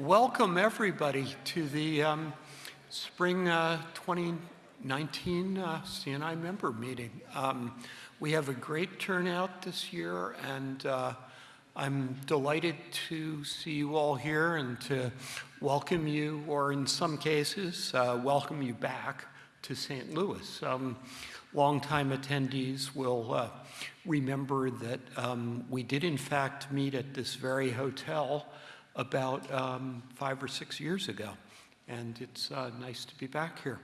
welcome everybody to the um, spring uh, 2019 uh, CNI member meeting. Um, we have a great turnout this year and uh, I'm delighted to see you all here and to welcome you, or in some cases, uh, welcome you back to St. Louis. Um, longtime attendees will uh, remember that um, we did in fact meet at this very hotel about um, five or six years ago. And it's uh, nice to be back here.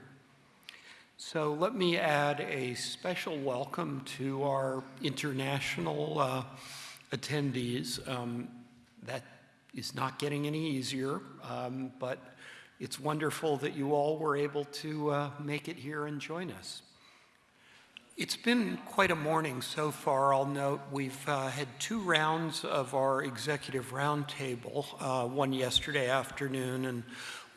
So let me add a special welcome to our international uh, attendees. Um, that is not getting any easier, um, but it's wonderful that you all were able to uh, make it here and join us. It's been quite a morning so far. I'll note we've uh, had two rounds of our executive roundtable, uh, one yesterday afternoon and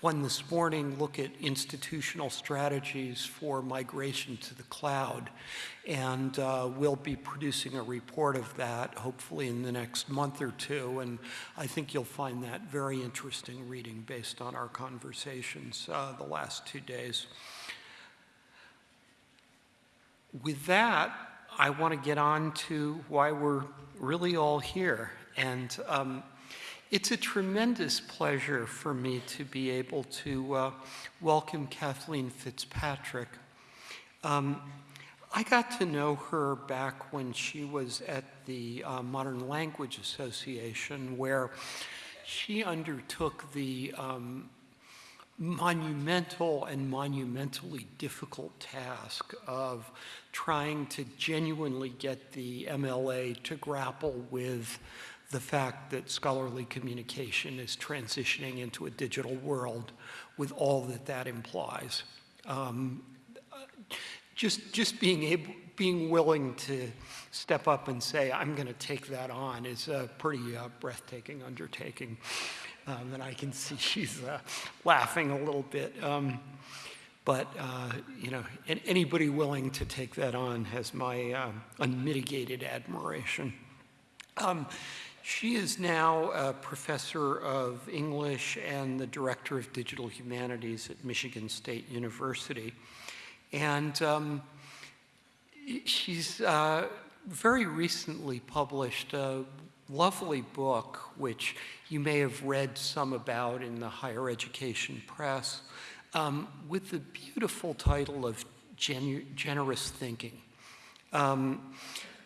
one this morning, look at institutional strategies for migration to the cloud. And uh, we'll be producing a report of that hopefully in the next month or two. And I think you'll find that very interesting reading based on our conversations uh, the last two days with that, I want to get on to why we're really all here. And um, it's a tremendous pleasure for me to be able to uh, welcome Kathleen Fitzpatrick. Um, I got to know her back when she was at the uh, Modern Language Association, where she undertook the um, monumental and monumentally difficult task of trying to genuinely get the MLA to grapple with the fact that scholarly communication is transitioning into a digital world with all that that implies. Um, just, just being able, being willing to step up and say, I'm going to take that on is a pretty uh, breathtaking undertaking. Um, and I can see she's uh, laughing a little bit. Um, but, uh, you know, anybody willing to take that on has my uh, unmitigated admiration. Um, she is now a professor of English and the director of digital humanities at Michigan State University. And um, she's uh, very recently published a lovely book, which you may have read some about in the higher education press, um, with the beautiful title of Genu Generous Thinking. Um,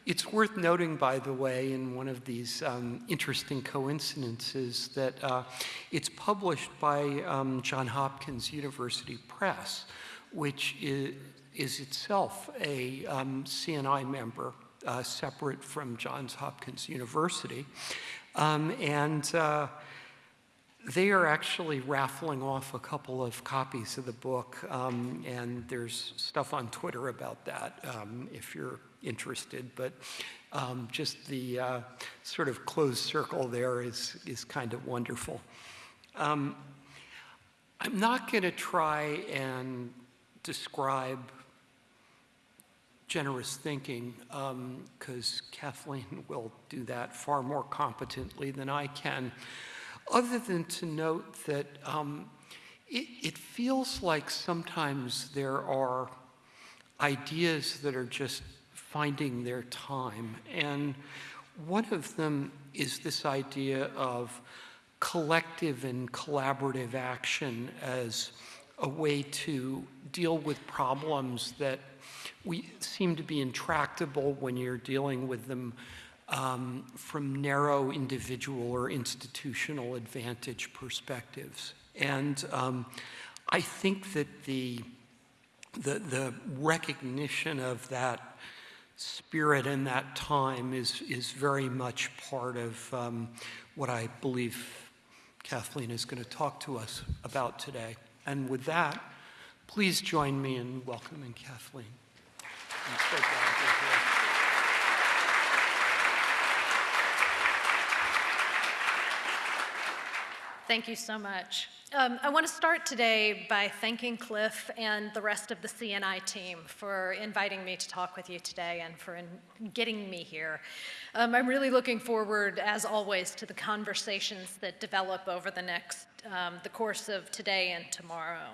it's worth noting, by the way, in one of these um, interesting coincidences that uh, it's published by um, Johns Hopkins University Press, which is, is itself a um, CNI member uh, separate from Johns Hopkins University. Um, and uh, they are actually raffling off a couple of copies of the book, um, and there's stuff on Twitter about that um, if you're interested. But um, just the uh, sort of closed circle there is, is kind of wonderful. Um, I'm not going to try and describe generous thinking because um, Kathleen will do that far more competently than I can, other than to note that um, it, it feels like sometimes there are ideas that are just finding their time. And one of them is this idea of collective and collaborative action as a way to deal with problems that we seem to be intractable when you're dealing with them um, from narrow individual or institutional advantage perspectives. And um, I think that the, the, the recognition of that spirit and that time is, is very much part of um, what I believe Kathleen is going to talk to us about today. And with that, please join me in welcoming Kathleen. Thank you so much. Um, I want to start today by thanking Cliff and the rest of the CNI team for inviting me to talk with you today and for getting me here. Um, I'm really looking forward, as always, to the conversations that develop over the next, um, the course of today and tomorrow.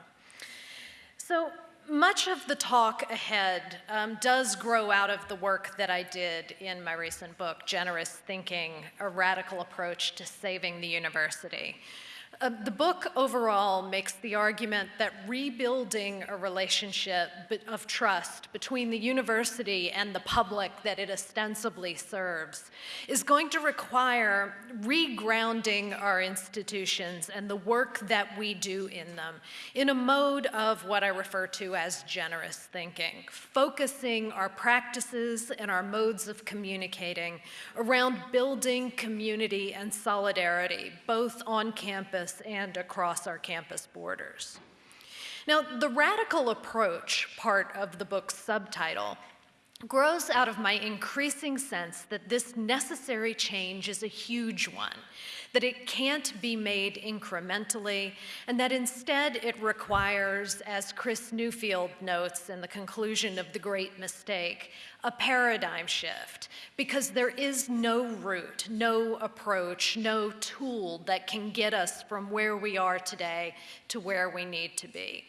So much of the talk ahead um, does grow out of the work that I did in my recent book, Generous Thinking, A Radical Approach to Saving the University. Uh, the book overall makes the argument that rebuilding a relationship of trust between the university and the public that it ostensibly serves is going to require regrounding our institutions and the work that we do in them in a mode of what I refer to as generous thinking, focusing our practices and our modes of communicating around building community and solidarity, both on campus campus and across our campus borders. Now, the radical approach part of the book's subtitle grows out of my increasing sense that this necessary change is a huge one, that it can't be made incrementally, and that instead it requires, as Chris Newfield notes in the conclusion of The Great Mistake, a paradigm shift, because there is no route, no approach, no tool that can get us from where we are today to where we need to be.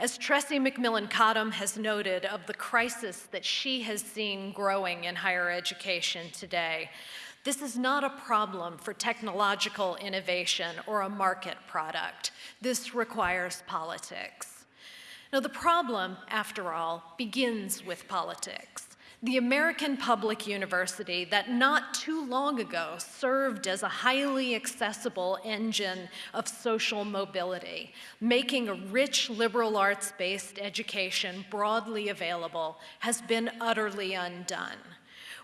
As Tressie McMillan Cottom has noted of the crisis that she has seen growing in higher education today, this is not a problem for technological innovation or a market product. This requires politics. Now, the problem, after all, begins with politics the American Public University that not too long ago served as a highly accessible engine of social mobility, making a rich liberal arts-based education broadly available, has been utterly undone.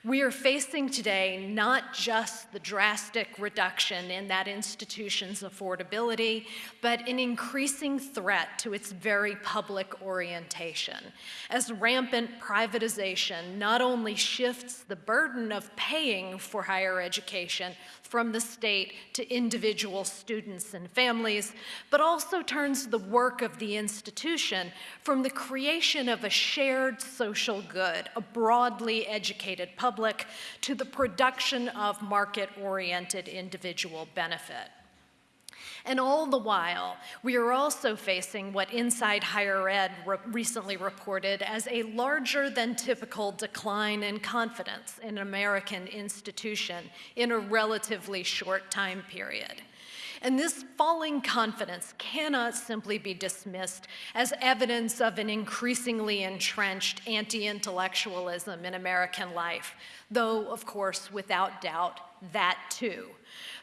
We are facing today not just the drastic reduction in that institution's affordability, but an increasing threat to its very public orientation, as rampant privatization not only shifts the burden of paying for higher education from the state to individual students and families, but also turns the work of the institution from the creation of a shared social good, a broadly educated public, to the production of market-oriented individual benefit. And all the while, we are also facing what Inside Higher Ed re recently reported as a larger than typical decline in confidence in an American institution in a relatively short time period. And this falling confidence cannot simply be dismissed as evidence of an increasingly entrenched anti-intellectualism in American life, though, of course, without doubt, that too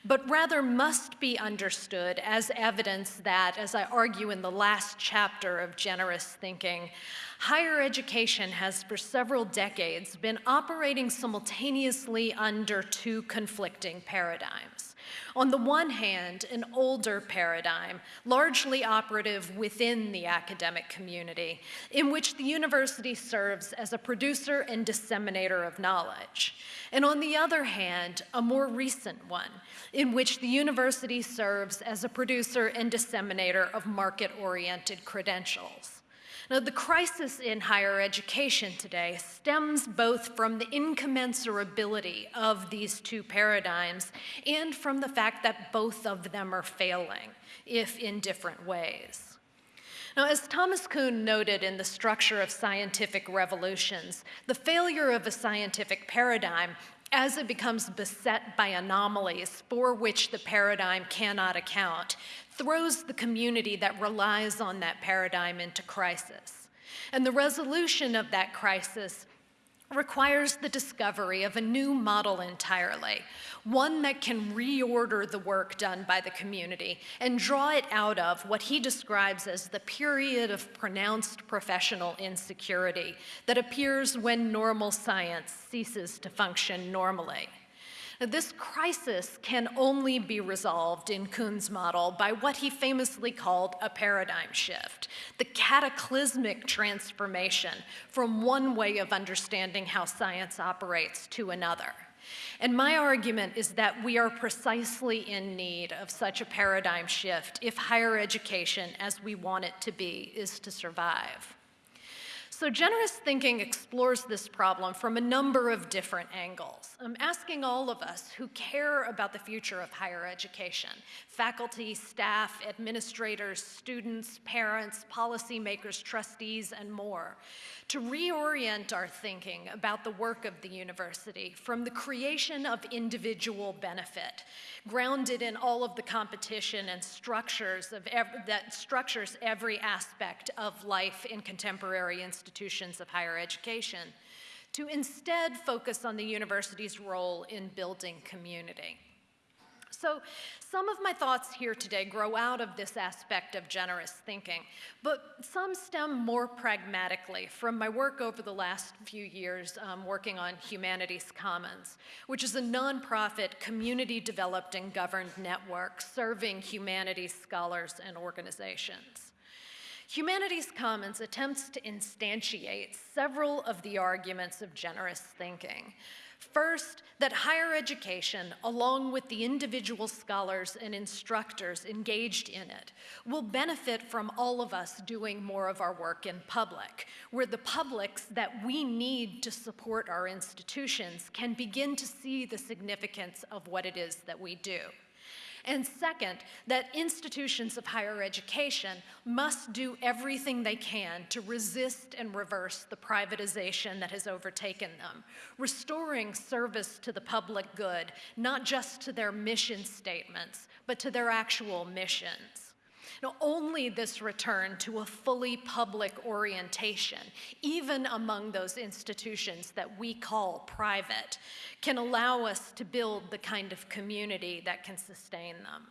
but rather must be understood as evidence that, as I argue in the last chapter of Generous Thinking, higher education has for several decades been operating simultaneously under two conflicting paradigms. On the one hand, an older paradigm, largely operative within the academic community, in which the university serves as a producer and disseminator of knowledge. And on the other hand, a more recent one, in which the university serves as a producer and disseminator of market-oriented credentials. Now, the crisis in higher education today stems both from the incommensurability of these two paradigms and from the fact that both of them are failing, if in different ways. Now, as Thomas Kuhn noted in The Structure of Scientific Revolutions, the failure of a scientific paradigm as it becomes beset by anomalies for which the paradigm cannot account, throws the community that relies on that paradigm into crisis. And the resolution of that crisis requires the discovery of a new model entirely, one that can reorder the work done by the community and draw it out of what he describes as the period of pronounced professional insecurity that appears when normal science ceases to function normally. This crisis can only be resolved in Kuhn's model by what he famously called a paradigm shift, the cataclysmic transformation from one way of understanding how science operates to another. And my argument is that we are precisely in need of such a paradigm shift if higher education, as we want it to be, is to survive. So generous thinking explores this problem from a number of different angles. I'm asking all of us who care about the future of higher education, faculty, staff, administrators, students, parents, policymakers, trustees, and more, to reorient our thinking about the work of the university from the creation of individual benefit, grounded in all of the competition and structures of that structures every aspect of life in contemporary institutions of higher education, to instead focus on the university's role in building community. So some of my thoughts here today grow out of this aspect of generous thinking, but some stem more pragmatically from my work over the last few years um, working on Humanities Commons, which is a nonprofit, community-developed and governed network serving humanities scholars and organizations. Humanities Commons attempts to instantiate several of the arguments of generous thinking, First, that higher education, along with the individual scholars and instructors engaged in it, will benefit from all of us doing more of our work in public, where the publics that we need to support our institutions can begin to see the significance of what it is that we do. And second, that institutions of higher education must do everything they can to resist and reverse the privatization that has overtaken them, restoring service to the public good, not just to their mission statements, but to their actual missions. Now, only this return to a fully public orientation, even among those institutions that we call private, can allow us to build the kind of community that can sustain them.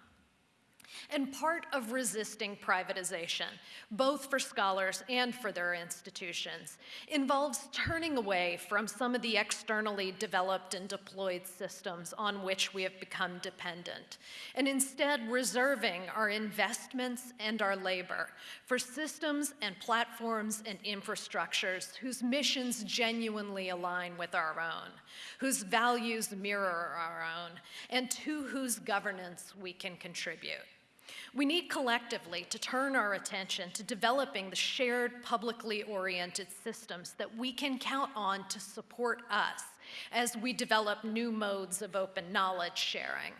And part of resisting privatization, both for scholars and for their institutions, involves turning away from some of the externally developed and deployed systems on which we have become dependent, and instead reserving our investments and our labor for systems and platforms and infrastructures whose missions genuinely align with our own, whose values mirror our own, and to whose governance we can contribute. We need collectively to turn our attention to developing the shared publicly oriented systems that we can count on to support us as we develop new modes of open knowledge sharing,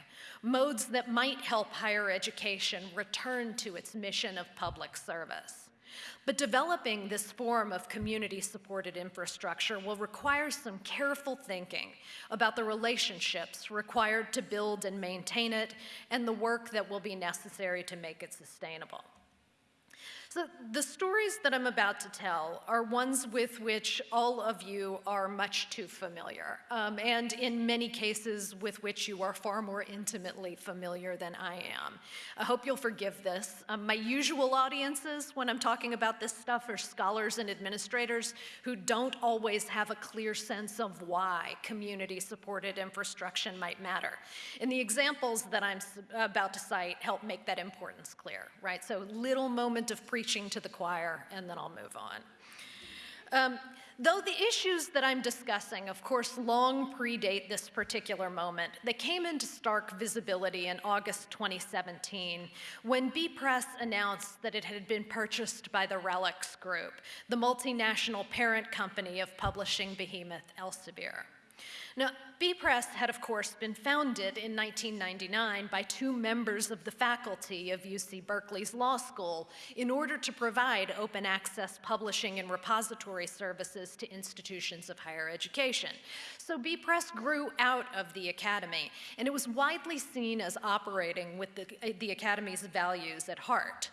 modes that might help higher education return to its mission of public service. But developing this form of community-supported infrastructure will require some careful thinking about the relationships required to build and maintain it and the work that will be necessary to make it sustainable. So the stories that I'm about to tell are ones with which all of you are much too familiar, um, and in many cases with which you are far more intimately familiar than I am. I hope you'll forgive this. Um, my usual audiences when I'm talking about this stuff are scholars and administrators who don't always have a clear sense of why community-supported infrastructure might matter. And the examples that I'm about to cite help make that importance clear, right? So little moment of pre preaching to the choir, and then I'll move on. Um, though the issues that I'm discussing, of course, long predate this particular moment, they came into stark visibility in August 2017 when bepress announced that it had been purchased by the RELX Group, the multinational parent company of publishing behemoth Elsevier. Now, bepress had, of course, been founded in 1999 by two members of the faculty of UC Berkeley's law school in order to provide open access publishing and repository services to institutions of higher education. So bepress grew out of the academy, and it was widely seen as operating with the, the academy's values at heart.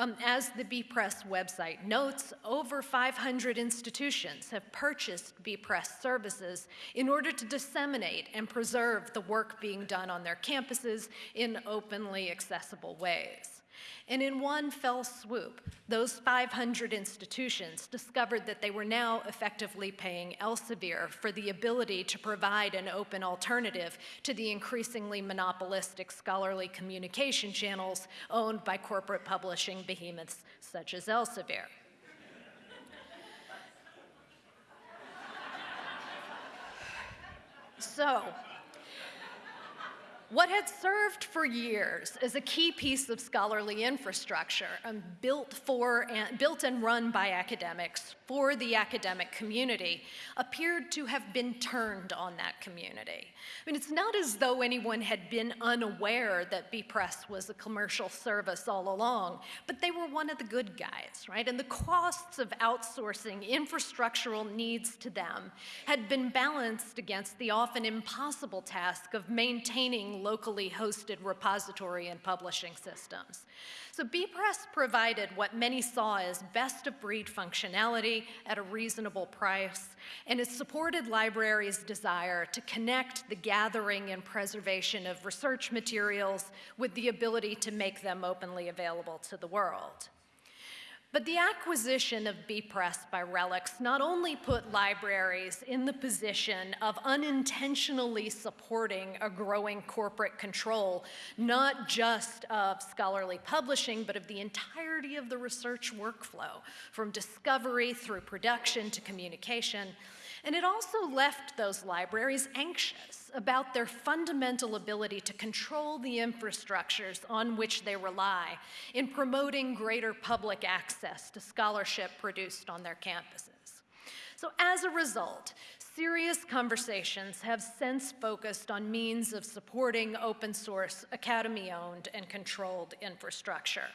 Um, as the bepress website notes, over 500 institutions have purchased bepress services in order to disseminate and preserve the work being done on their campuses in openly accessible ways. And in one fell swoop, those 500 institutions discovered that they were now effectively paying Elsevier for the ability to provide an open alternative to the increasingly monopolistic scholarly communication channels owned by corporate publishing behemoths such as Elsevier. So, what had served for years as a key piece of scholarly infrastructure um, built, for and, built and run by academics for the academic community appeared to have been turned on that community. I mean, it's not as though anyone had been unaware that bepress was a commercial service all along, but they were one of the good guys, right? And the costs of outsourcing infrastructural needs to them had been balanced against the often impossible task of maintaining locally hosted repository and publishing systems. So bepress provided what many saw as best of breed functionality at a reasonable price, and it supported libraries' desire to connect the gathering and preservation of research materials with the ability to make them openly available to the world. But the acquisition of bepress by RELX not only put libraries in the position of unintentionally supporting a growing corporate control, not just of scholarly publishing, but of the entirety of the research workflow, from discovery through production to communication, and it also left those libraries anxious about their fundamental ability to control the infrastructures on which they rely in promoting greater public access to scholarship produced on their campuses. So as a result, serious conversations have since focused on means of supporting open source, academy-owned and controlled infrastructure.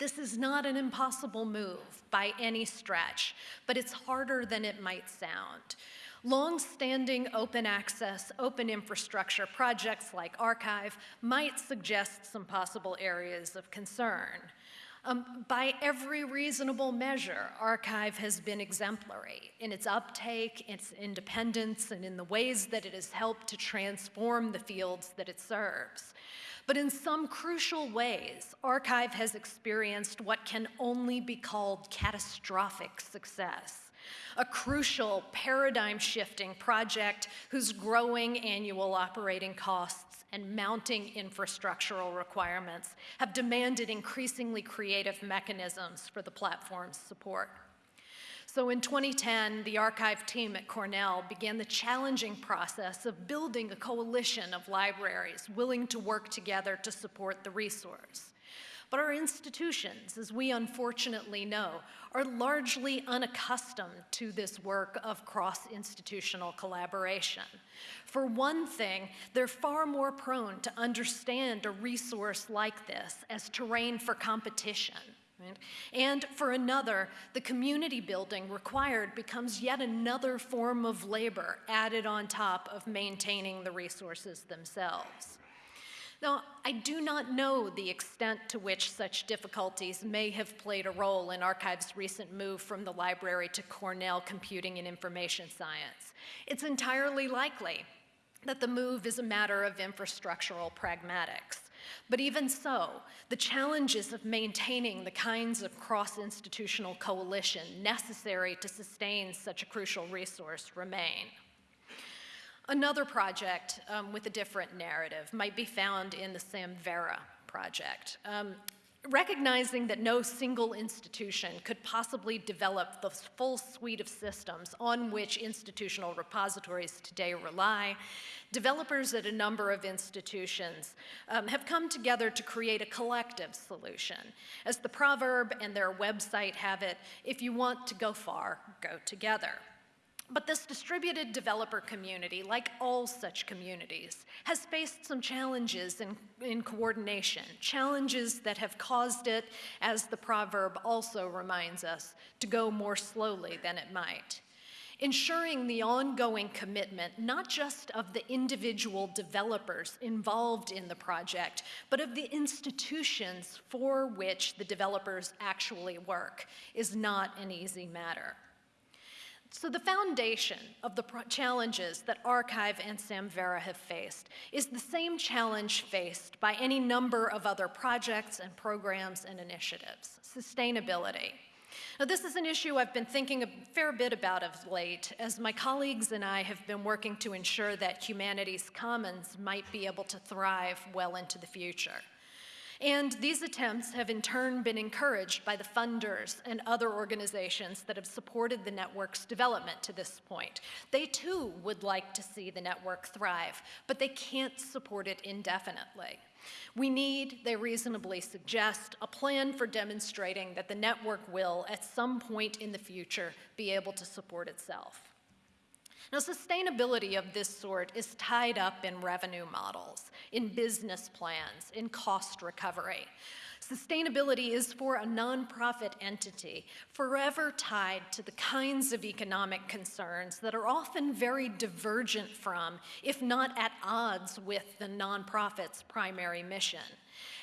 This is not an impossible move by any stretch, but it's harder than it might sound. Long-standing open access, open infrastructure projects like arXiv might suggest some possible areas of concern. Um, by every reasonable measure, arXiv has been exemplary in its uptake, its independence, and in the ways that it has helped to transform the fields that it serves. But in some crucial ways, arXiv has experienced what can only be called catastrophic success. A crucial paradigm-shifting project whose growing annual operating costs and mounting infrastructural requirements have demanded increasingly creative mechanisms for the platform's support. So in 2010, the arXiv team at Cornell began the challenging process of building a coalition of libraries willing to work together to support the resource. But our institutions, as we unfortunately know, are largely unaccustomed to this work of cross-institutional collaboration. For one thing, they're far more prone to understand a resource like this as terrain for competition? And for another, the community building required becomes yet another form of labor added on top of maintaining the resources themselves. Now, I do not know the extent to which such difficulties may have played a role in arXiv's recent move from the library to Cornell Computing and Information Science. It's entirely likely that the move is a matter of infrastructural pragmatics. But even so, the challenges of maintaining the kinds of cross-institutional coalition necessary to sustain such a crucial resource remain. Another project um, with a different narrative might be found in the Samvera project. Um, recognizing that no single institution could possibly develop the full suite of systems on which institutional repositories today rely, developers at a number of institutions um, have come together to create a collective solution. As the proverb and their website have it, if you want to go far, go together. But this distributed developer community, like all such communities, has faced some challenges in, in, coordination, challenges that have caused it, as the proverb also reminds us, to go more slowly than it might. Ensuring the ongoing commitment, not just of the individual developers involved in the project, but of the institutions for which the developers actually work, is not an easy matter. So, the foundation of the challenges that arXiv and Samvera have faced is the same challenge faced by any number of other projects and programs and initiatives sustainability. Now, this is an issue I've been thinking a fair bit about of late, as my colleagues and I have been working to ensure that humanities commons might be able to thrive well into the future. And these attempts have in turn been encouraged by the funders and other organizations that have supported the network's development to this point. They too would like to see the network thrive, but they can't support it indefinitely. We need, they reasonably suggest, a plan for demonstrating that the network will, at some point in the future, be able to support itself. Now, sustainability of this sort is tied up in revenue models, in business plans, in cost recovery. Sustainability is for a nonprofit entity forever tied to the kinds of economic concerns that are often very divergent from, if not at odds with, the nonprofit's primary mission.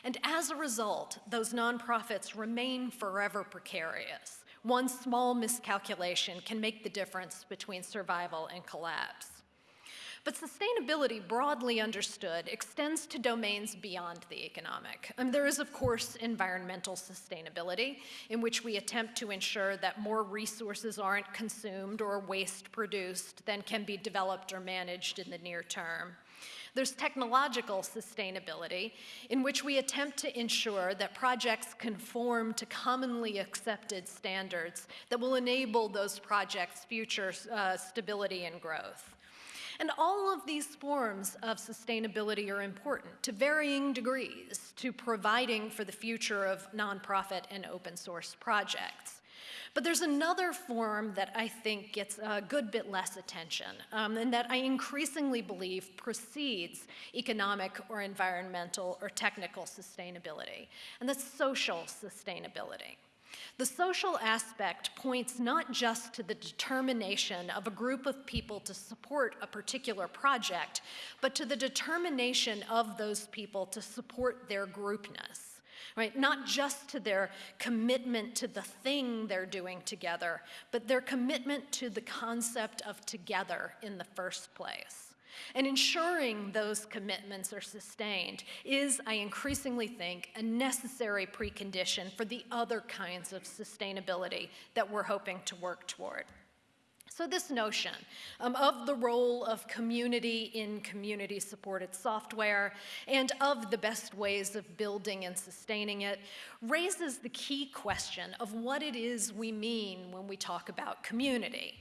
And as a result, those nonprofits remain forever precarious. One small miscalculation can make the difference between survival and collapse. But sustainability, broadly understood, extends to domains beyond the economic. And there is, of course, environmental sustainability, in which we attempt to ensure that more resources aren't consumed or waste produced than can be developed or managed in the near term. There's technological sustainability, in which we attempt to ensure that projects conform to commonly accepted standards that will enable those projects' future uh, stability and growth. And all of these forms of sustainability are important to varying degrees to providing for the future of nonprofit and open source projects. But there's another form that I think gets a good bit less attention, um, and that I increasingly believe precedes economic or environmental or technical sustainability, and that's social sustainability. The social aspect points not just to the determination of a group of people to support a particular project, but to the determination of those people to support their groupness right? Not just to their commitment to the thing they're doing together, but their commitment to the concept of together in the first place. And ensuring those commitments are sustained is, I increasingly think, a necessary precondition for the other kinds of sustainability that we're hoping to work toward. So, this notion um, of the role of community in community supported software and of the best ways of building and sustaining it raises the key question of what it is we mean when we talk about community.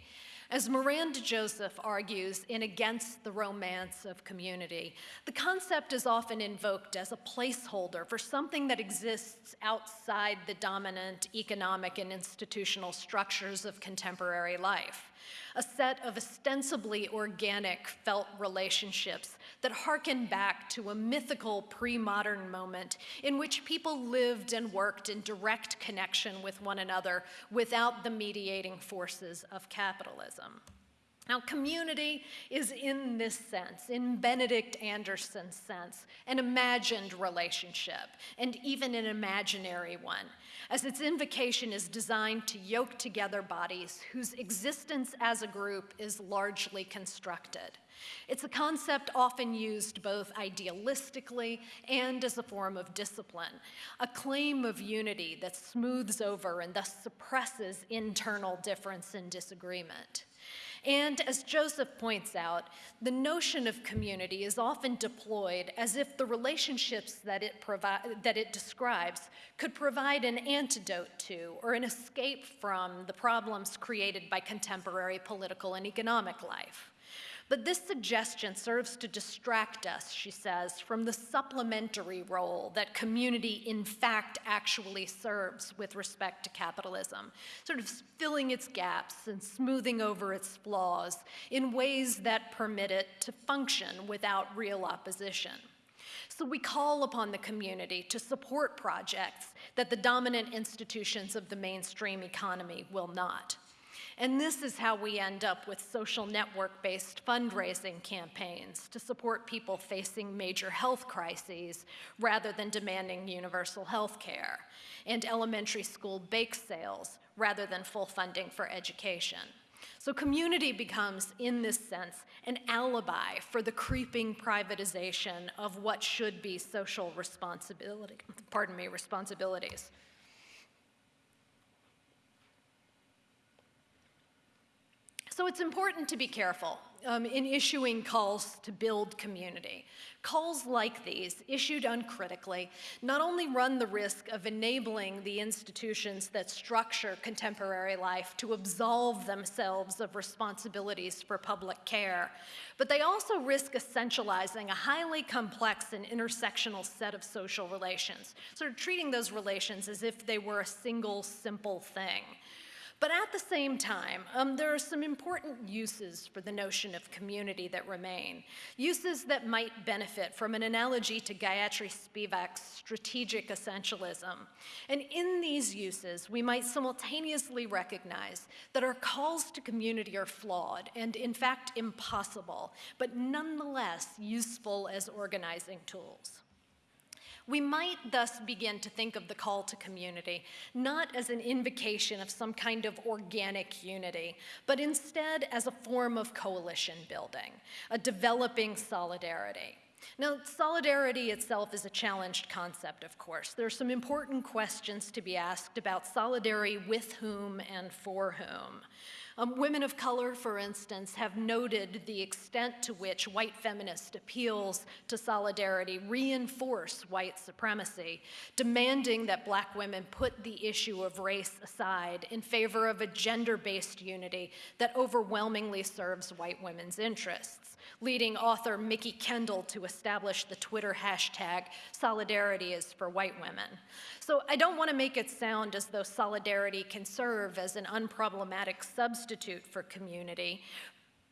As Miranda Joseph argues in Against the Romance of Community, the concept is often invoked as a placeholder for something that exists outside the dominant economic and institutional structures of contemporary life a set of ostensibly organic felt relationships that harken back to a mythical pre modern moment in which people lived and worked in direct connection with one another without the mediating forces of capitalism. Now, community is in this sense, in Benedict Anderson's sense, an imagined relationship, and even an imaginary one, as its invocation is designed to yoke together bodies whose existence as a group is largely constructed. It's a concept often used both idealistically and as a form of discipline, a claim of unity that smooths over and thus suppresses internal difference and disagreement. And as Joseph points out, the notion of community is often deployed as if the relationships that it, provi- that it describes could provide an antidote to or an escape from the problems created by contemporary political and economic life. But this suggestion serves to distract us, she says, from the supplementary role that community in fact actually serves with respect to capitalism, sort of filling its gaps and smoothing over its flaws in ways that permit it to function without real opposition. So we call upon the community to support projects that the dominant institutions of the mainstream economy will not. And this is how we end up with social network based fundraising campaigns to support people facing major health crises rather than demanding universal health care, and elementary school bake sales rather than full funding for education. So community becomes, in this sense, an alibi for the creeping privatization of what should be social responsibility, pardon me, responsibilities. So it's important to be careful um, in issuing calls to build community. Calls like these, issued uncritically, not only run the risk of enabling the institutions that structure contemporary life to absolve themselves of responsibilities for public care, but they also risk essentializing a highly complex and intersectional set of social relations, sort of treating those relations as if they were a single, simple thing. But at the same time, um, there are some important uses for the notion of community that remain, uses that might benefit from an analogy to Gayatri Spivak's strategic essentialism. And in these uses, we might simultaneously recognize that our calls to community are flawed and, in fact, impossible, but nonetheless useful as organizing tools. We might thus begin to think of the call to community not as an invocation of some kind of organic unity, but instead as a form of coalition building, a developing solidarity. Now, solidarity itself is a challenged concept, of course. There are some important questions to be asked about solidarity with whom and for whom. Um, women of color, for instance, have noted the extent to which white feminist appeals to solidarity reinforce white supremacy, demanding that black women put the issue of race aside in favor of a gender-based unity that overwhelmingly serves white women's interests, leading author Mikki Kendall to establish the Twitter hashtag, solidarity is for white women. So I don't want to make it sound as though solidarity can serve as an unproblematic substitute for community,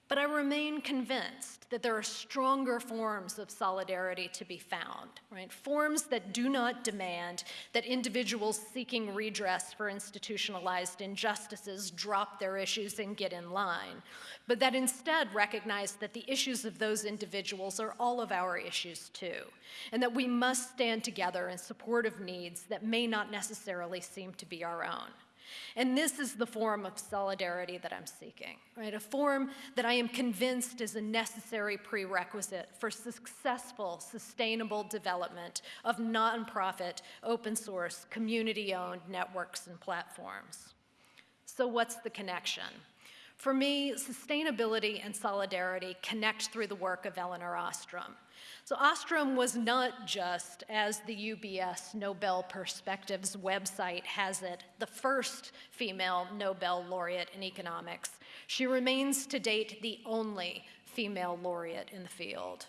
but I remain convinced that there are stronger forms of solidarity to be found, right? Forms that do not demand that individuals seeking redress for institutionalized injustices drop their issues and get in line, but that instead recognize that the issues of those individuals are all of our issues too, and that we must stand together in support of needs that may not necessarily seem to be our own. And this is the form of solidarity that I'm seeking, right? A form that I am convinced is a necessary prerequisite for successful, sustainable development of nonprofit, open source, community-owned networks and platforms. So what's the connection? For me, sustainability and solidarity connect through the work of Elinor Ostrom. So Ostrom was not just, as the UBS Nobel Perspectives website has it, the first female Nobel laureate in economics. She remains to date the only female laureate in the field.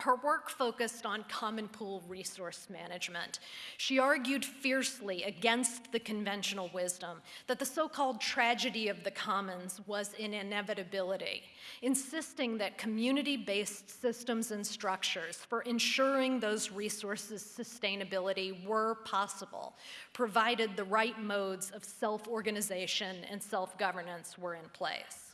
Her work focused on common pool resource management. She argued fiercely against the conventional wisdom that the so-called tragedy of the commons was an inevitability, insisting that community-based systems and structures for ensuring those resources' sustainability were possible, provided the right modes of self-organization and self-governance were in place.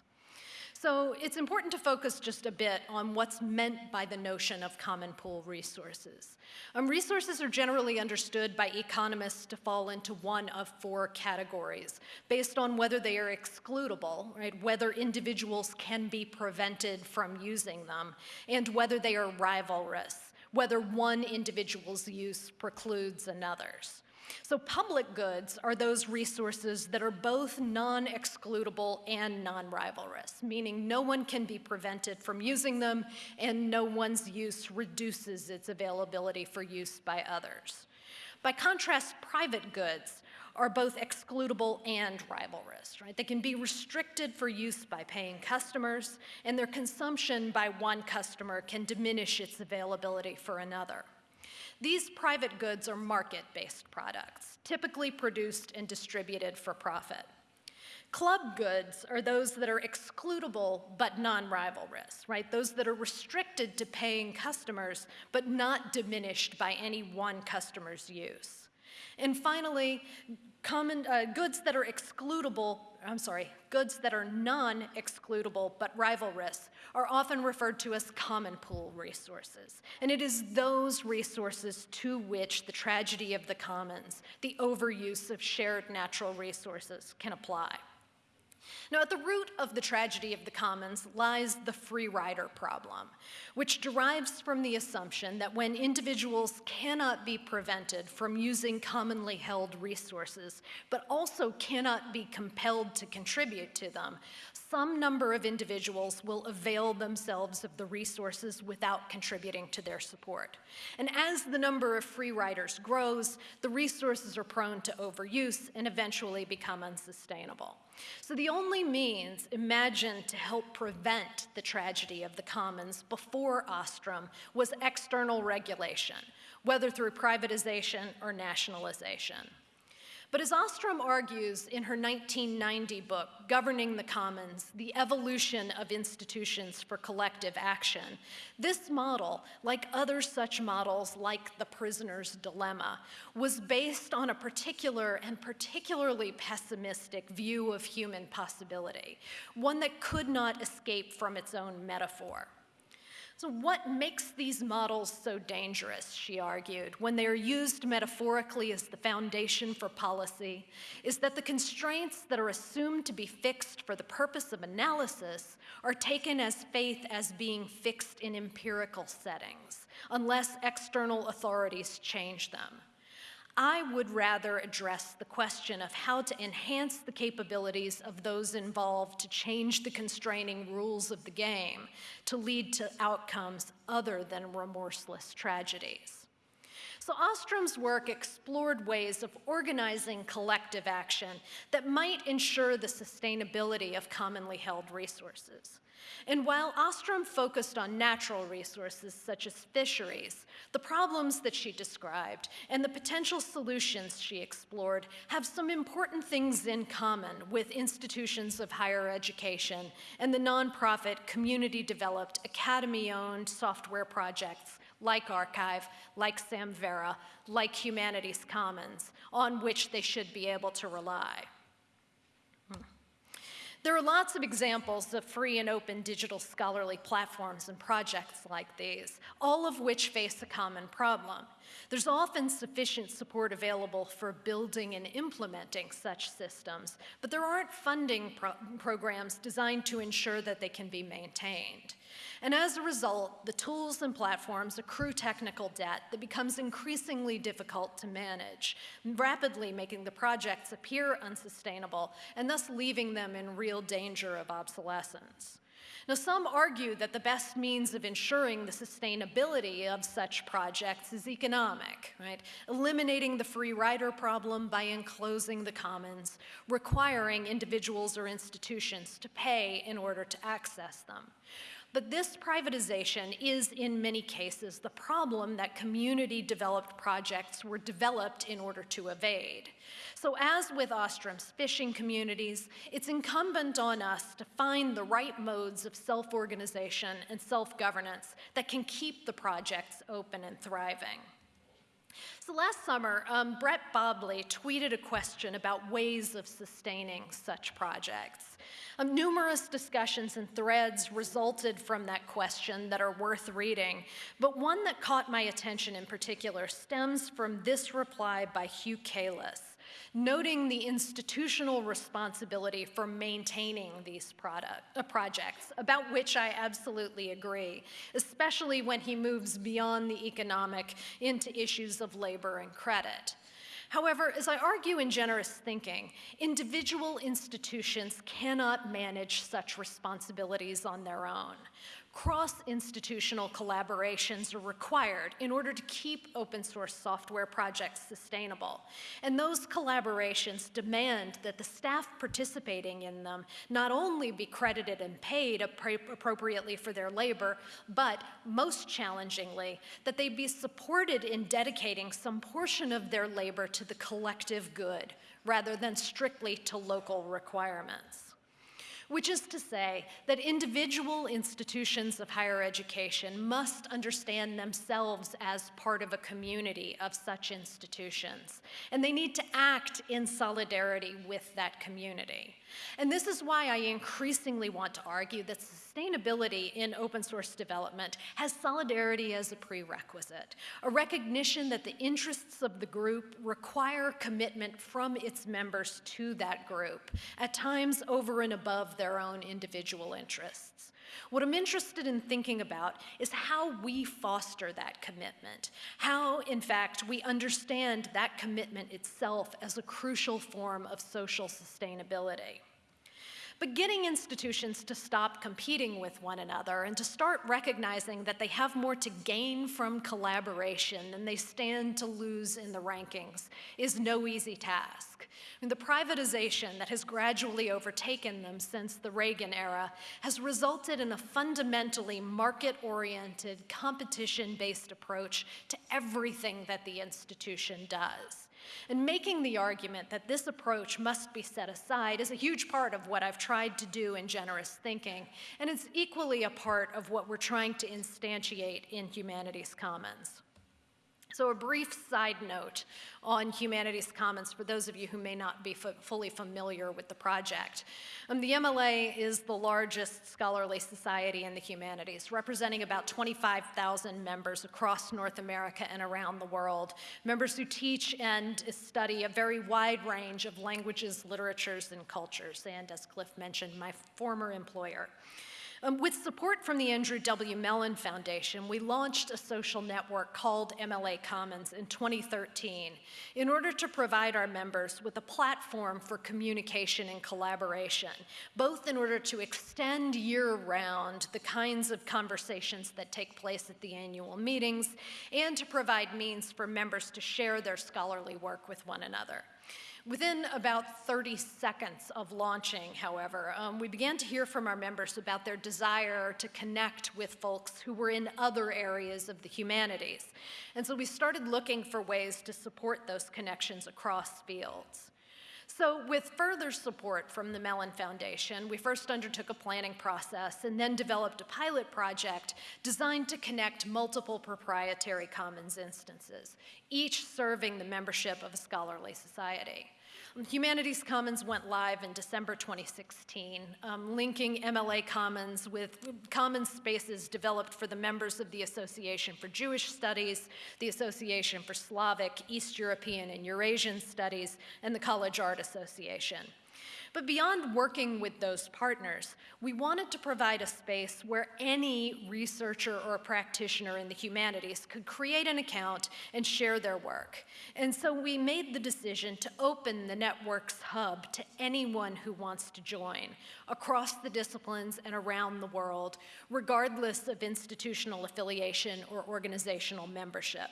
So it's important to focus just a bit on what's meant by the notion of common pool resources. Um, resources are generally understood by economists to fall into one of four categories, based on whether they are excludable, right, whether individuals can be prevented from using them, and whether they are rivalrous, whether one individual's use precludes another's. So public goods are those resources that are both non-excludable and non-rivalrous, meaning no one can be prevented from using them and no one's use reduces its availability for use by others. By contrast, private goods are both excludable and rivalrous, right? They can be restricted for use by paying customers, and their consumption by one customer can diminish its availability for another. These private goods are market-based products, typically produced and distributed for profit. Club goods are those that are excludable but non-rivalrous, right? Those that are restricted to paying customers but not diminished by any one customer's use. And finally, common uh, goods that are excludable, I'm sorry, goods that are non-excludable but rivalrous are often referred to as common pool resources. And it is those resources to which the tragedy of the commons, the overuse of shared natural resources, can apply. Now, at the root of the tragedy of the commons lies the free rider problem, which derives from the assumption that when individuals cannot be prevented from using commonly held resources, but also cannot be compelled to contribute to them, some number of individuals will avail themselves of the resources without contributing to their support. And as the number of free riders grows, the resources are prone to overuse and eventually become unsustainable. So the only means imagined to help prevent the tragedy of the commons before Ostrom was external regulation, whether through privatization or nationalization. But as Ostrom argues in her 1990 book, Governing the Commons The Evolution of Institutions for Collective Action, this model, like other such models like the prisoner's dilemma, was based on a particular and particularly pessimistic view of human possibility, one that could not escape from its own metaphor. So, what makes these models so dangerous, she argued, when they are used metaphorically as the foundation for policy, is that the constraints that are assumed to be fixed for the purpose of analysis are taken as faith as being fixed in empirical settings, unless external authorities change them. I would rather address the question of how to enhance the capabilities of those involved to change the constraining rules of the game to lead to outcomes other than remorseless tragedies. So Ostrom's work explored ways of organizing collective action that might ensure the sustainability of commonly held resources. And while Ostrom focused on natural resources such as fisheries, the problems that she described and the potential solutions she explored have some important things in common with institutions of higher education and the nonprofit, community developed, academy owned software projects like arXiv, like Samvera, like Humanities Commons, on which they should be able to rely. There are lots of examples of free and open digital scholarly platforms and projects like these, all of which face a common problem. There's often sufficient support available for building and implementing such systems, but there aren't funding pro programs designed to ensure that they can be maintained. And as a result, the tools and platforms accrue technical debt that becomes increasingly difficult to manage, rapidly making the projects appear unsustainable and thus leaving them in real danger of obsolescence. Now, some argue that the best means of ensuring the sustainability of such projects is economic, right? Eliminating the free rider problem by enclosing the commons, requiring individuals or institutions to pay in order to access them. But this privatization is, in many cases, the problem that community developed projects were developed in order to evade. So, as with Ostrom's fishing communities, it's incumbent on us to find the right modes of self organization and self governance that can keep the projects open and thriving. So last summer, um, Brett Bobley tweeted a question about ways of sustaining such projects. Um, numerous discussions and threads resulted from that question that are worth reading, but one that caught my attention in particular stems from this reply by Hugh Cayless noting the institutional responsibility for maintaining these product, uh, projects, about which I absolutely agree, especially when he moves beyond the economic into issues of labor and credit. However, as I argue in generous thinking, individual institutions cannot manage such responsibilities on their own cross-institutional collaborations are required in order to keep open source software projects sustainable. And those collaborations demand that the staff participating in them not only be credited and paid appropriately for their labor, but most challengingly, that they be supported in dedicating some portion of their labor to the collective good rather than strictly to local requirements which is to say that individual institutions of higher education must understand themselves as part of a community of such institutions, and they need to act in solidarity with that community. And this is why I increasingly want to argue that sustainability in open source development has solidarity as a prerequisite, a recognition that the interests of the group require commitment from its members to that group, at times over and above their own individual interests. What I'm interested in thinking about is how we foster that commitment, how, in fact, we understand that commitment itself as a crucial form of social sustainability. But getting institutions to stop competing with one another and to start recognizing that they have more to gain from collaboration than they stand to lose in the rankings is no easy task. I mean, the privatization that has gradually overtaken them since the Reagan era has resulted in a fundamentally market-oriented, competition-based approach to everything that the institution does. And making the argument that this approach must be set aside is a huge part of what I've tried to do in generous thinking, and it's equally a part of what we're trying to instantiate in Humanities Commons. So a brief side note on Humanities Commons for those of you who may not be fully familiar with the project. Um, the MLA is the largest scholarly society in the humanities, representing about 25,000 members across North America and around the world, members who teach and study a very wide range of languages, literatures, and cultures, and as Cliff mentioned, my former employer. Um, with support from the Andrew W. Mellon Foundation, we launched a social network called MLA Commons in 2013 in order to provide our members with a platform for communication and collaboration, both in order to extend year-round the kinds of conversations that take place at the annual meetings and to provide means for members to share their scholarly work with one another. Within about 30 seconds of launching, however, um, we began to hear from our members about their desire to connect with folks who were in other areas of the humanities. And so we started looking for ways to support those connections across fields. So with further support from the Mellon Foundation, we first undertook a planning process and then developed a pilot project designed to connect multiple proprietary commons instances, each serving the membership of a scholarly society. Humanities Commons went live in December 2016, um, linking MLA Commons with common spaces developed for the members of the Association for Jewish Studies, the Association for Slavic, East European, and Eurasian Studies, and the College Art Association. But beyond working with those partners, we wanted to provide a space where any researcher or practitioner in the humanities could create an account and share their work. And so we made the decision to open the network's hub to anyone who wants to join across the disciplines and around the world, regardless of institutional affiliation or organizational membership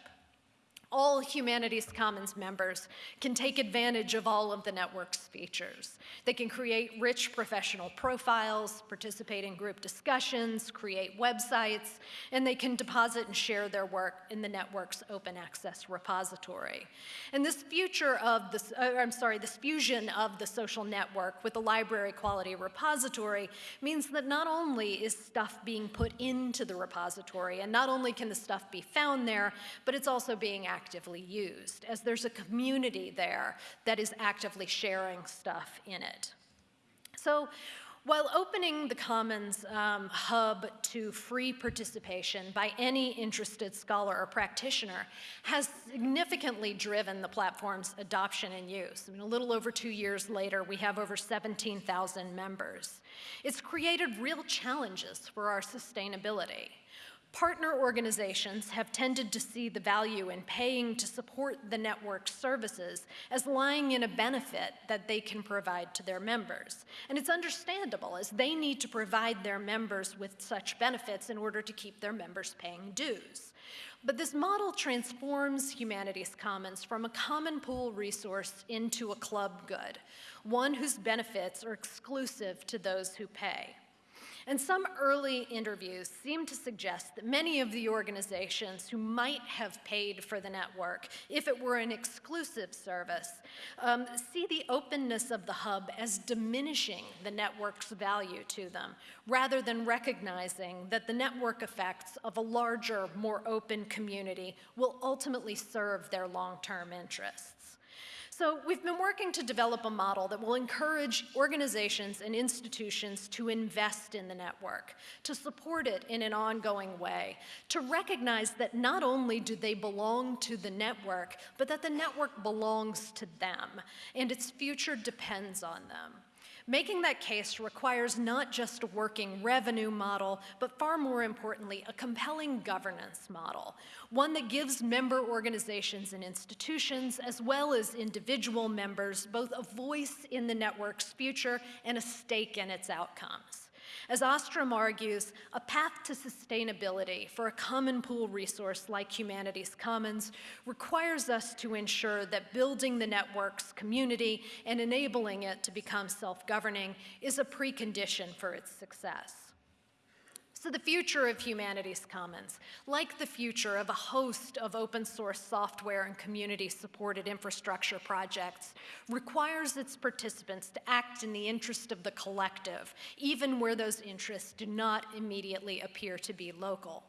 all Humanities Commons members can take advantage of all of the network's features. They can create rich professional profiles, participate in group discussions, create websites, and they can deposit and share their work in the network's open access repository. And this future of this, uh, I'm sorry, this fusion of the social network with the library quality repository means that not only is stuff being put into the repository, and not only can the stuff be found there, but it's also being accessed actively used, as there's a community there that is actively sharing stuff in it. So while opening the Commons um, hub to free participation by any interested scholar or practitioner has significantly driven the platform's adoption and use. I mean, a little over two years later, we have over 17,000 members. It's created real challenges for our sustainability. Partner organizations have tended to see the value in paying to support the network's services as lying in a benefit that they can provide to their members. And it's understandable as they need to provide their members with such benefits in order to keep their members paying dues. But this model transforms Humanities Commons from a common pool resource into a club good, one whose benefits are exclusive to those who pay. And some early interviews seem to suggest that many of the organizations who might have paid for the network, if it were an exclusive service, um, see the openness of the hub as diminishing the network's value to them, rather than recognizing that the network effects of a larger, more open community will ultimately serve their long-term interests. So we've been working to develop a model that will encourage organizations and institutions to invest in the network, to support it in an ongoing way, to recognize that not only do they belong to the network, but that the network belongs to them, and its future depends on them. Making that case requires not just a working revenue model, but far more importantly, a compelling governance model, one that gives member organizations and institutions, as well as individual members, both a voice in the network's future and a stake in its outcomes. As Ostrom argues, a path to sustainability for a common pool resource like Humanities Commons requires us to ensure that building the network's community and enabling it to become self-governing is a precondition for its success. So the future of Humanities Commons, like the future of a host of open source software and community supported infrastructure projects, requires its participants to act in the interest of the collective, even where those interests do not immediately appear to be local.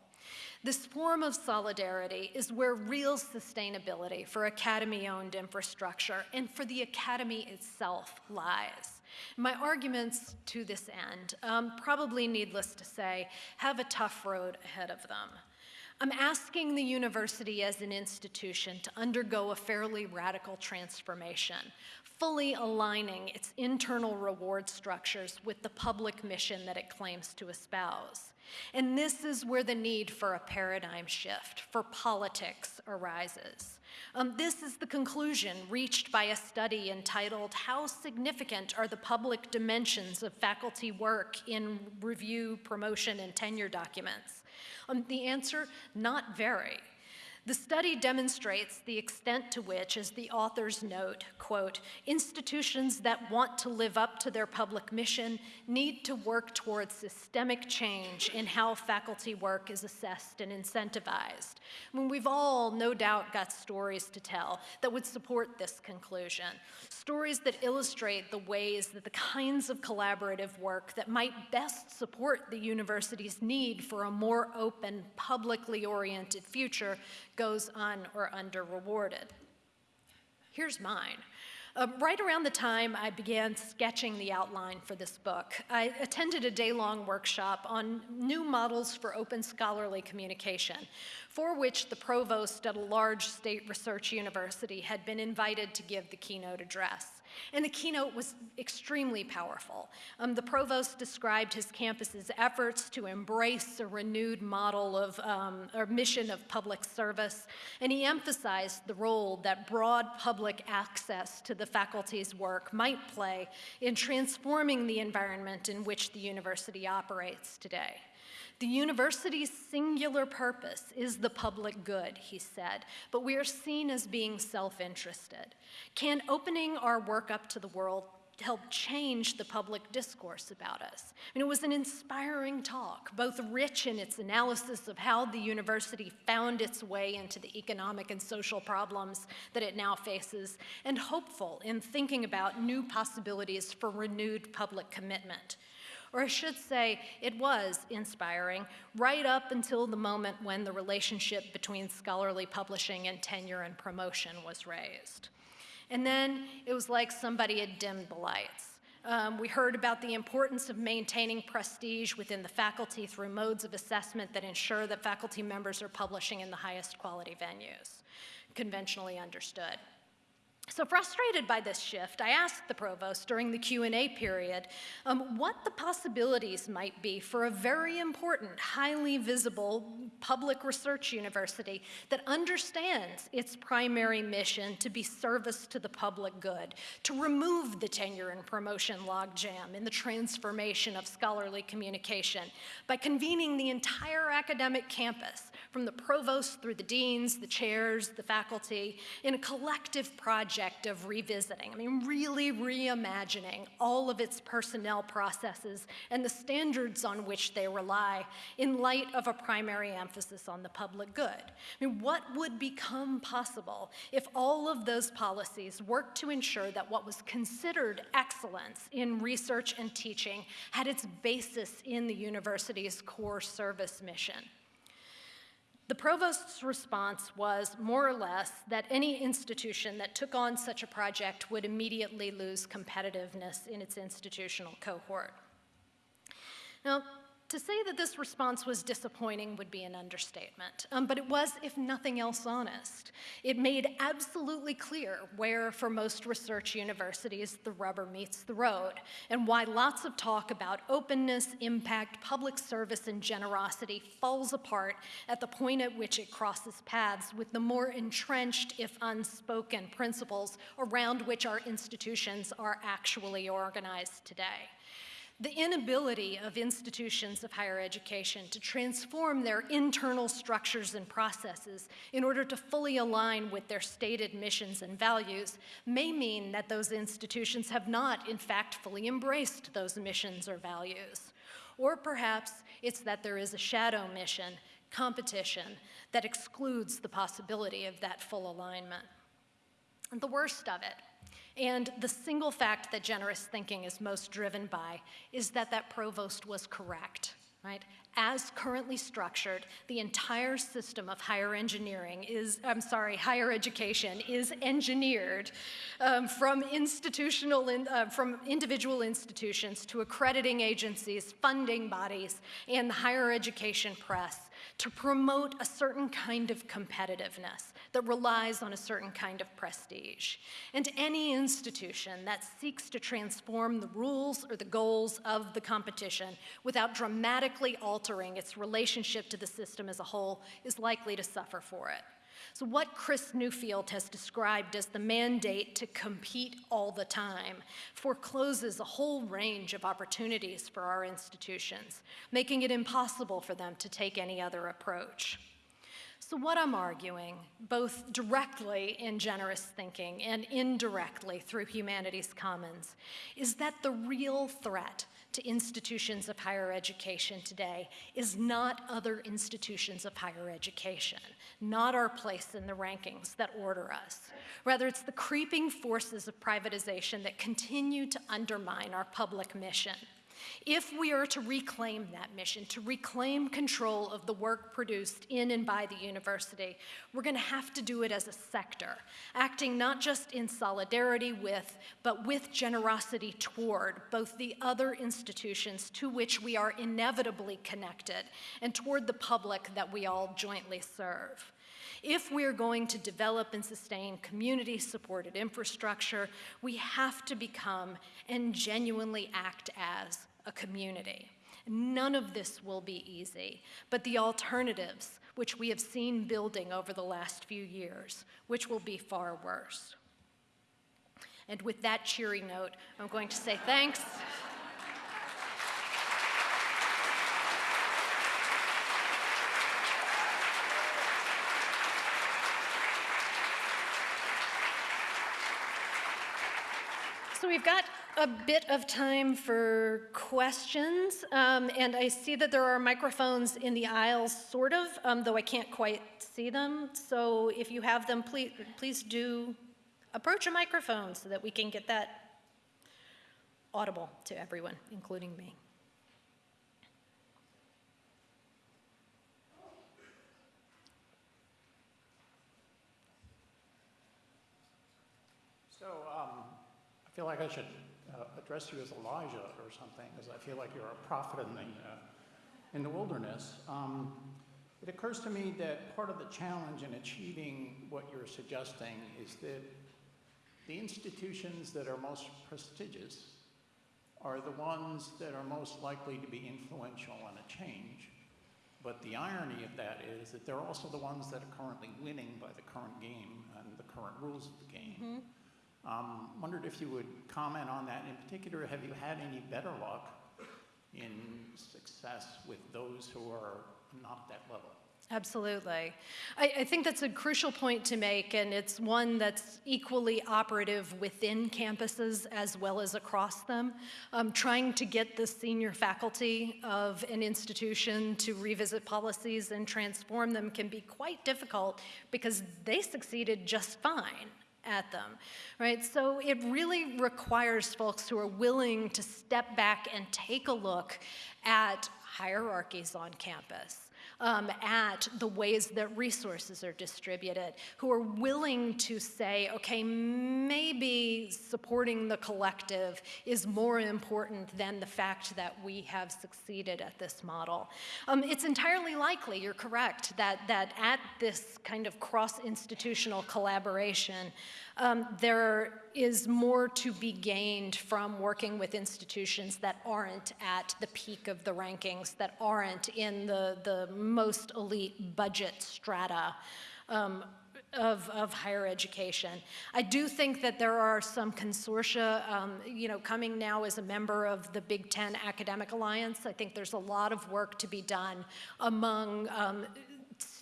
This form of solidarity is where real sustainability for Academy-owned infrastructure and for the Academy itself lies. My arguments to this end, um, probably needless to say, have a tough road ahead of them. I'm asking the university as an institution to undergo a fairly radical transformation, fully aligning its internal reward structures with the public mission that it claims to espouse. And this is where the need for a paradigm shift, for politics, arises. Um, this is the conclusion reached by a study entitled How Significant Are the Public Dimensions of Faculty Work in Review, Promotion, and Tenure Documents? Um, the answer, not very. The study demonstrates the extent to which, as the authors note, quote, institutions that want to live up to their public mission need to work towards systemic change in how faculty work is assessed and incentivized. I mean, we've all no doubt got stories to tell that would support this conclusion. Stories that illustrate the ways that the kinds of collaborative work that might best support the university's need for a more open, publicly oriented future goes un or under rewarded. Here's mine. Uh, right around the time I began sketching the outline for this book, I attended a day-long workshop on new models for open scholarly communication, for which the provost at a large state research university had been invited to give the keynote address. And the keynote was extremely powerful. Um, the provost described his campus's efforts to embrace a renewed model of, um, or mission of public service, and he emphasized the role that broad public access to the faculty's work might play in transforming the environment in which the university operates today. The university's singular purpose is the public good, he said, but we are seen as being self-interested. Can opening our work up to the world help change the public discourse about us. Mean, it was an inspiring talk, both rich in its analysis of how the university found its way into the economic and social problems that it now faces, and hopeful in thinking about new possibilities for renewed public commitment. Or I should say, it was inspiring right up until the moment when the relationship between scholarly publishing and tenure and promotion was raised. And then it was like somebody had dimmed the lights. Um, we heard about the importance of maintaining prestige within the faculty through modes of assessment that ensure that faculty members are publishing in the highest quality venues, conventionally understood. So frustrated by this shift, I asked the provost during the Q&A period um, what the possibilities might be for a very important, highly visible public research university that understands its primary mission to be service to the public good, to remove the tenure and promotion logjam in the transformation of scholarly communication by convening the entire academic campus, from the provost through the deans, the chairs, the faculty, in a collective project project of revisiting, I mean, really reimagining all of its personnel processes and the standards on which they rely in light of a primary emphasis on the public good. I mean, what would become possible if all of those policies worked to ensure that what was considered excellence in research and teaching had its basis in the university's core service mission? The provost's response was more or less that any institution that took on such a project would immediately lose competitiveness in its institutional cohort. Now, to say that this response was disappointing would be an understatement, um, but it was, if nothing else, honest. It made absolutely clear where, for most research universities, the rubber meets the road, and why lots of talk about openness, impact, public service, and generosity falls apart at the point at which it crosses paths with the more entrenched, if unspoken, principles around which our institutions are actually organized today. The inability of institutions of higher education to transform their internal structures and processes in order to fully align with their stated missions and values may mean that those institutions have not, in fact, fully embraced those missions or values. Or perhaps it's that there is a shadow mission, competition, that excludes the possibility of that full alignment. And the worst of it and the single fact that generous thinking is most driven by is that that provost was correct, right? As currently structured, the entire system of higher engineering is, I'm sorry, higher education is engineered um, from institutional, in, uh, from individual institutions to accrediting agencies, funding bodies, and the higher education press to promote a certain kind of competitiveness that relies on a certain kind of prestige. And any institution that seeks to transform the rules or the goals of the competition without dramatically altering its relationship to the system as a whole is likely to suffer for it. So, what Chris Newfield has described as the mandate to compete all the time forecloses a whole range of opportunities for our institutions, making it impossible for them to take any other approach. So, what I'm arguing, both directly in generous thinking and indirectly through Humanities Commons, is that the real threat to institutions of higher education today is not other institutions of higher education, not our place in the rankings that order us. Rather, it's the creeping forces of privatization that continue to undermine our public mission. If we are to reclaim that mission, to reclaim control of the work produced in and by the university, we're going to have to do it as a sector, acting not just in solidarity with, but with generosity toward both the other institutions to which we are inevitably connected and toward the public that we all jointly serve. If we're going to develop and sustain community supported infrastructure, we have to become and genuinely act as a community. None of this will be easy, but the alternatives, which we have seen building over the last few years, which will be far worse. And with that cheery note, I'm going to say thanks. So we've got a bit of time for questions, um, and I see that there are microphones in the aisles, sort of, um, though I can't quite see them. So if you have them, please, please do approach a microphone so that we can get that audible to everyone, including me. So um, I feel like I should address you as Elijah or something, because I feel like you're a prophet in the, uh, in the wilderness. Um, it occurs to me that part of the challenge in achieving what you're suggesting is that the institutions that are most prestigious are the ones that are most likely to be influential in a change. But the irony of that is that they're also the ones that are currently winning by the current game and the current rules of the game. Mm-hmm. Um, wondered if you would comment on that. In particular, have you had any better luck in success with those who are not at that level? Absolutely. I, I, think that's a crucial point to make, and it's one that's equally operative within campuses as well as across them. Um, trying to get the senior faculty of an institution to revisit policies and transform them can be quite difficult because they succeeded just fine at them, right? So it really requires folks who are willing to step back and take a look at hierarchies on campus. Um, at the ways that resources are distributed, who are willing to say, okay, maybe supporting the collective is more important than the fact that we have succeeded at this model. Um, it's entirely likely, you're correct, that, that at this kind of cross-institutional collaboration, um, there is more to be gained from working with institutions that aren't at the peak of the rankings, that aren't in the, the most elite budget strata um, of, of higher education. I do think that there are some consortia, um, you know, coming now as a member of the Big Ten Academic Alliance. I think there's a lot of work to be done among um,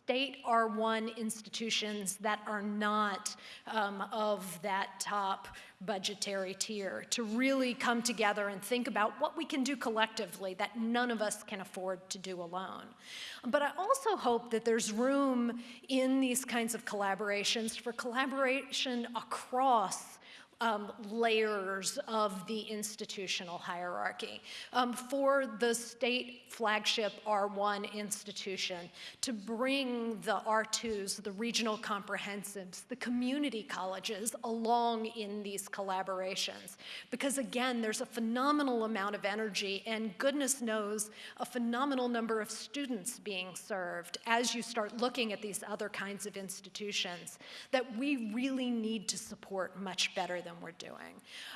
state R1 institutions that are not um, of that top budgetary tier to really come together and think about what we can do collectively that none of us can afford to do alone. But I also hope that there's room in these kinds of collaborations for collaboration across um, layers of the institutional hierarchy. Um, for the state flagship R1 institution to bring the R2s, the regional comprehensives, the community colleges along in these collaborations. Because again, there's a phenomenal amount of energy and goodness knows a phenomenal number of students being served as you start looking at these other kinds of institutions that we really need to support much better than than we're doing.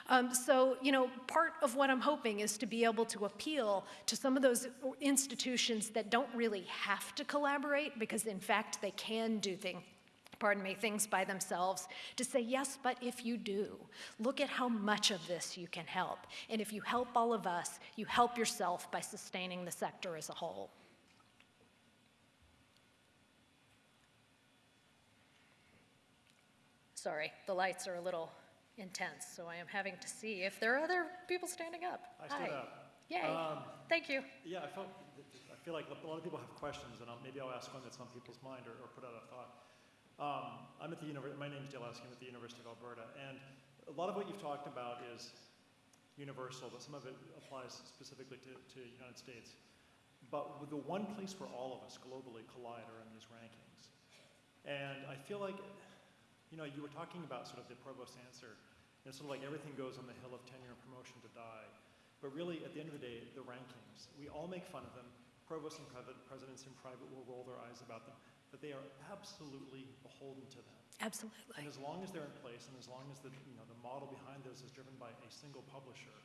Um, so, you know, part of what I'm hoping is to be able to appeal to some of those institutions that don't really have to collaborate because, in fact, they can do things pardon me, things by themselves, to say, yes, but if you do, look at how much of this you can help. And if you help all of us, you help yourself by sustaining the sector as a whole. Sorry, the lights are a little intense, so I am having to see if there are other people standing up. I stood Hi. up. Yay, Um, thank you. Yeah, I felt, I feel like a lot of people have questions, and I'll, maybe I'll ask one that's on people's mind or, or put out a thought. Um, I'm at the university, my name is Dale Askey, I'm at the University of Alberta, and a lot of what you've talked about is universal, but some of it applies specifically to, to United States. But the one place where all of us globally collide are in these rankings. And I feel like, you know, you were talking about sort of the provost answer, and it's sort of like everything goes on the hill of tenure and promotion to die. But really, at the end of the day, the rankings, we all make fun of them. Provosts and presidents in private will roll their eyes about them, but they are absolutely beholden to them. Absolutely. And as long as they're in place, and as long as the, you know, the model behind those is driven by a single publisher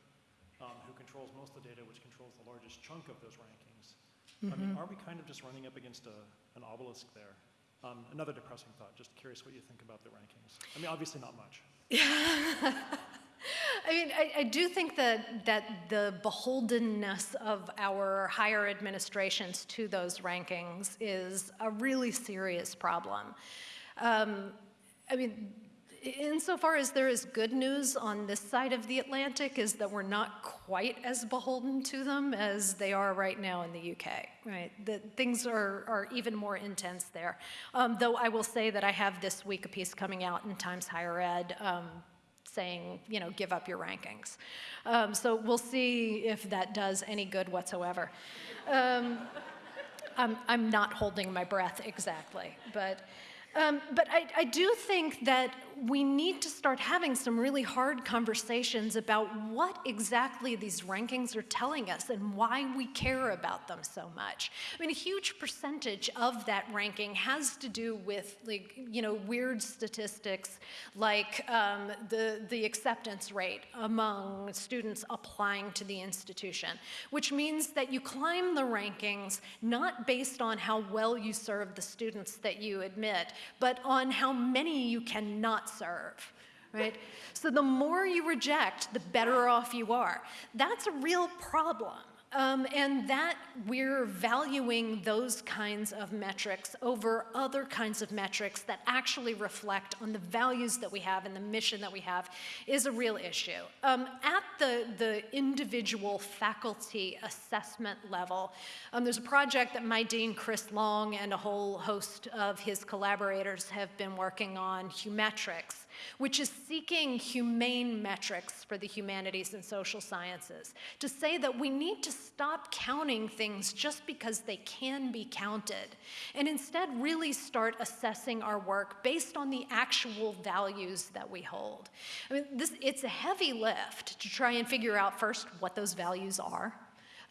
um, who controls most of the data, which controls the largest chunk of those rankings, I mean, are we kind of just running up against a, an obelisk there? Um, another depressing thought. Just curious what you think about the rankings. I mean, obviously not much. I mean, I, I, do think that, that the beholdenness of our higher administrations to those rankings is a really serious problem. Um, I mean, insofar as there is good news on this side of the Atlantic is that we're not quite as beholden to them as they are right now in the UK, right? That things are, are even more intense there. Um, though I will say that I have this week a piece coming out in Times Higher Ed um, saying, you know, give up your rankings. Um, so we'll see if that does any good whatsoever. Um, I'm, I'm not holding my breath exactly, but, um, but I, I do think that we need to start having some really hard conversations about what exactly these rankings are telling us and why we care about them so much. I mean, a huge percentage of that ranking has to do with, like, you know, weird statistics like um, the, the acceptance rate among students applying to the institution, which means that you climb the rankings not based on how well you serve the students that you admit, but on how many you cannot serve, right? So the more you reject, the better off you are. That's a real problem. Um, and that we're valuing those kinds of metrics over other kinds of metrics that actually reflect on the values that we have and the mission that we have is a real issue. Um, at the, the individual faculty assessment level, um, there's a project that my dean, Chris Long, and a whole host of his collaborators have been working on, Humetrics, which is seeking humane metrics for the humanities and social sciences, to say that we need to stop counting things just because they can be counted, and instead really start assessing our work based on the actual values that we hold. I mean, this, it's a heavy lift to try and figure out first what those values are.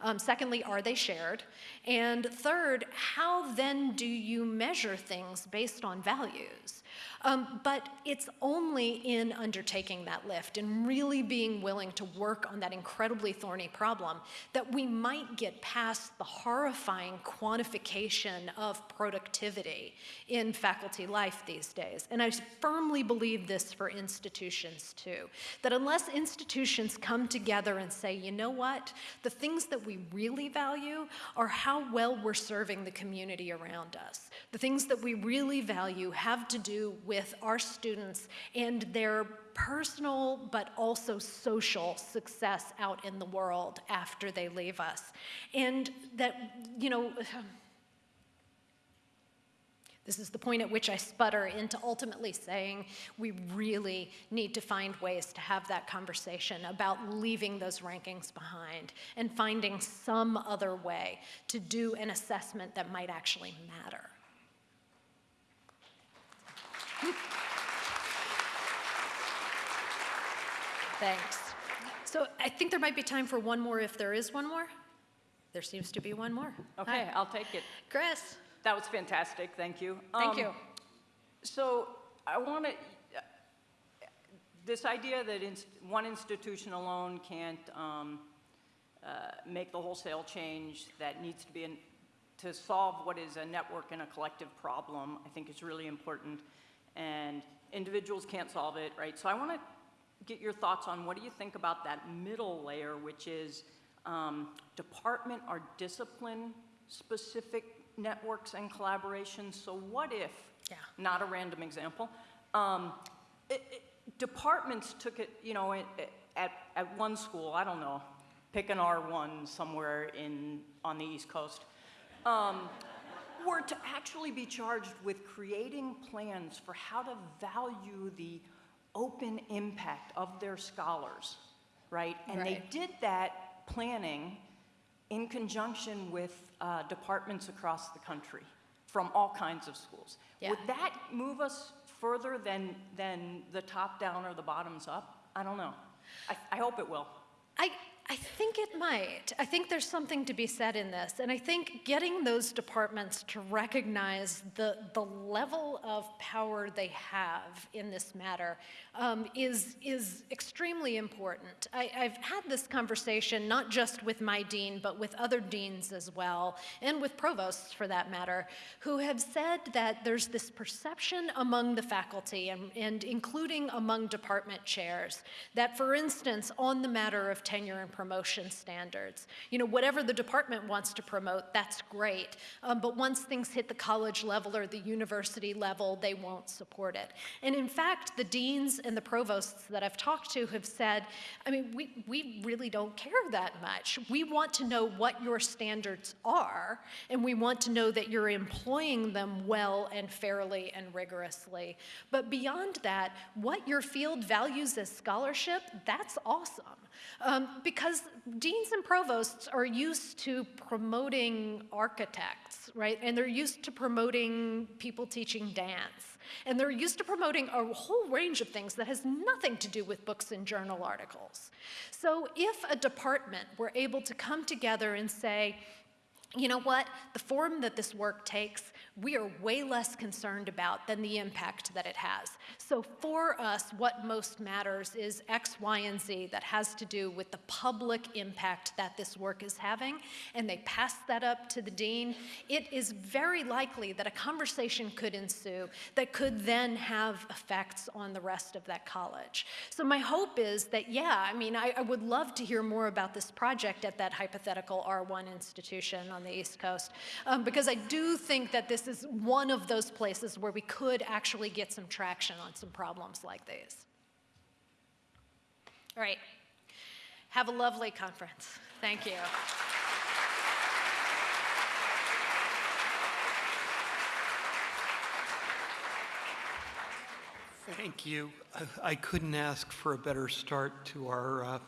Um, secondly, are they shared? And third, how then do you measure things based on values? Um, but it's only in undertaking that lift and really being willing to work on that incredibly thorny problem that we might get past the horrifying quantification of productivity in faculty life these days. And I firmly believe this for institutions too, that unless institutions come together and say, you know what, the things that we really value are how well we're serving the community around us. The things that we really value have to do with our students and their personal but also social success out in the world after they leave us. And that, you know, this is the point at which I sputter into ultimately saying we really need to find ways to have that conversation about leaving those rankings behind and finding some other way to do an assessment that might actually matter. Thanks. So I think there might be time for one more if there is one more. There seems to be one more. Okay, Hi. I'll take it. Chris, That was fantastic, thank you. thank Um, you. So I want to, this idea that inst- one institution alone can't um, uh, make the wholesale change that needs to be, in- to solve what is a network and a collective problem, I think is really important. And individuals can't solve it, right? So I want to get your thoughts on what do you think about that middle layer, which is um, department or discipline-specific networks and collaborations. So what if, Yeah. not a random example, um, it- it- departments took it, you know, at, at, at one school, I don't know, pick an R1 somewhere in, on the East Coast, um, were to actually be charged with creating plans for how to value the open impact of their scholars, right? And they did that planning in conjunction with uh, departments across the country from all kinds of schools. Yeah. Would that move us further than, than the top down or the bottoms up? I don't know. I, I hope it will. I, I think it might. I think there's something to be said in this. And I think getting those departments to recognize the, the level of power they have in this matter um, is, is extremely important. I, I've had this conversation not just with my dean, but with other deans as well, and with provosts for that matter, who have said that there's this perception among the faculty, and, and including among department chairs, that for instance, on the matter of tenure and promotion standards, you know, whatever the department wants to promote, that's great. Um, but once things hit the college level or the university level, they won't support it. And in fact, the deans and the provosts that I've talked to have said, I mean, we, we really don't care that much. We want to know what your standards are, and we want to know that you're employing them well and fairly and rigorously. But beyond that, what your field values as scholarship, that's awesome. Um, because deans and provosts are used to promoting architects, right? And they're used to promoting people teaching dance. And they're used to promoting a whole range of things that has nothing to do with books and journal articles. So if a department were able to come together and say, you know what? The form that this work takes, we are way less concerned about than the impact that it has. So for us, what most matters is X, Y, and Z that has to do with the public impact that this work is having, and they pass that up to the dean. It is very likely that a conversation could ensue that could then have effects on the rest of that college. So my hope is that, yeah, I mean, I, I would love to hear more about this project at that hypothetical R1 institution on the East Coast, um, because I do think that this is one of those places where we could actually get some traction on some problems like these. All right. Have a lovely conference. Thank you. Thank you. I- I couldn't ask for a better start to our uh,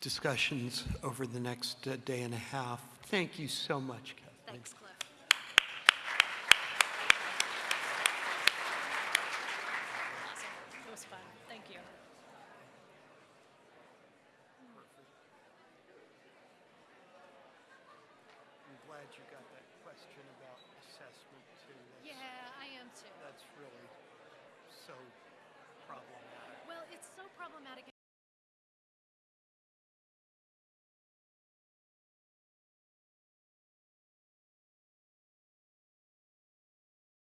discussions over the next uh, day and a half. Thank you so much, Kathleen. Thanks,